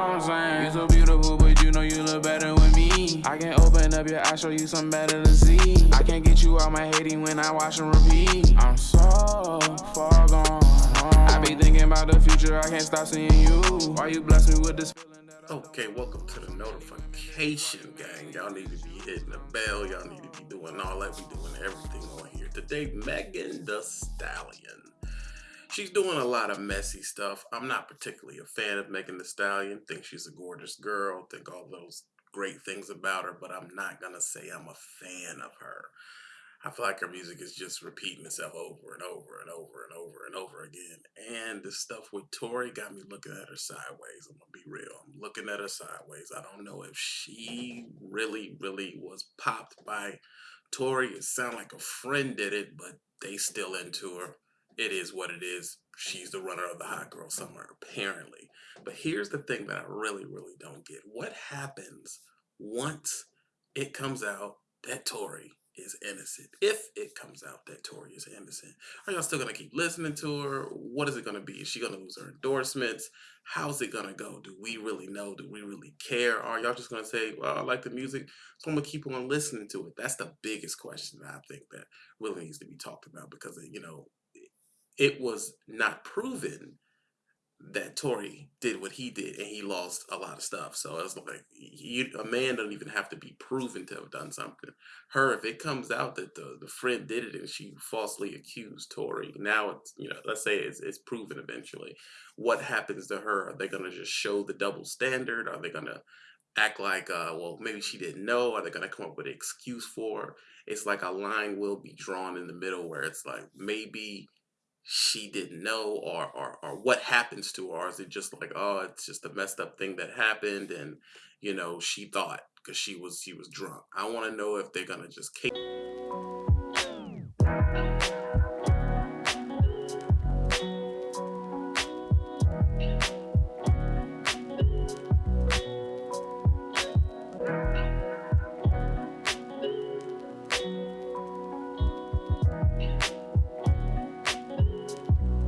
what I'm saying? You so beautiful, but you know you look better with me. I can open up your eyes, show you something better to see. I can't get you out my hating when I watch and repeat. I'm so far gone. I be thinking about the future, I can't stop seeing you. Why you bless me with this feeling that I Okay, welcome to the notification gang. Y'all need to be hitting the bell. Y'all need to be doing all that. We doing everything on here. Today, Megan Thee Stallion. She's doing a lot of messy stuff. I'm not particularly a fan of Megan Thee Stallion. Think she's a gorgeous girl. Think all those great things about her, but I'm not gonna say I'm a fan of her. I feel like her music is just repeating itself over and over and over and over and over again. And the stuff with Tory got me looking at her sideways. I'm gonna be real. I'm looking at her sideways. I don't know if she really, really was popped by Tory. It sounded like a friend did it, but they still into her. It is what it is. She's the runner of the hot girl summer, apparently. But here's the thing that I really, really don't get. What happens once it comes out that Tory is innocent. If it comes out that Tory is innocent, are y'all still gonna keep listening to her? What is it gonna be? Is she gonna lose her endorsements? How's it gonna go? Do we really know? Do we really care? Are y'all just gonna say, "Well, I like the music, so I'm gonna keep on listening to it"? That's the biggest question that I think that really needs to be talked about because you know it was not proven that Tory did what he did and he lost a lot of stuff. So it's like you, a man doesn't even have to be proven to have done something. Her, if it comes out that the, the friend did it and she falsely accused Tory, now it's, you know, let's say it's, it's proven eventually. What happens to her? Are they going to just show the double standard? Are they going to act like, uh, well, maybe she didn't know? Are they going to come up with an excuse for her? It's like a line will be drawn in the middle where it's like maybe she didn't know or, or or what happens to her or is it just like oh it's just a messed up thing that happened and you know she thought because she was she was drunk. I want to know if they're gonna just